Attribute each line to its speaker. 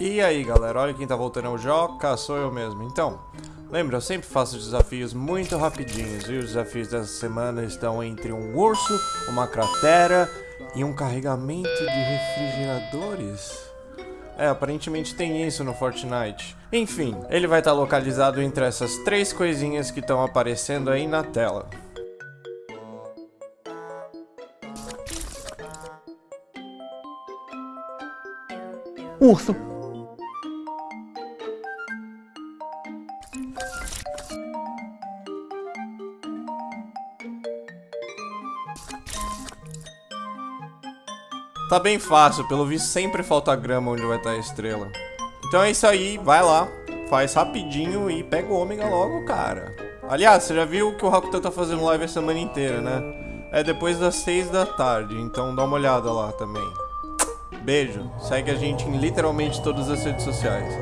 Speaker 1: E aí galera, olha quem tá voltando ao Joca, sou eu mesmo. Então, lembra, eu sempre faço desafios muito rapidinhos e os desafios dessa semana estão entre um urso, uma cratera e um carregamento de refrigeradores. É, aparentemente tem isso no Fortnite. Enfim, ele vai estar localizado entre essas três coisinhas que estão aparecendo aí na tela.
Speaker 2: Urso.
Speaker 1: Tá bem fácil, pelo visto sempre falta grama onde vai estar a estrela. Então é isso aí, vai lá, faz rapidinho e pega o ômega logo, cara. Aliás, você já viu que o Rakutan tá fazendo live a semana inteira, né? É depois das 6 da tarde, então dá uma olhada lá também. Beijo, segue a gente em literalmente todas as redes sociais.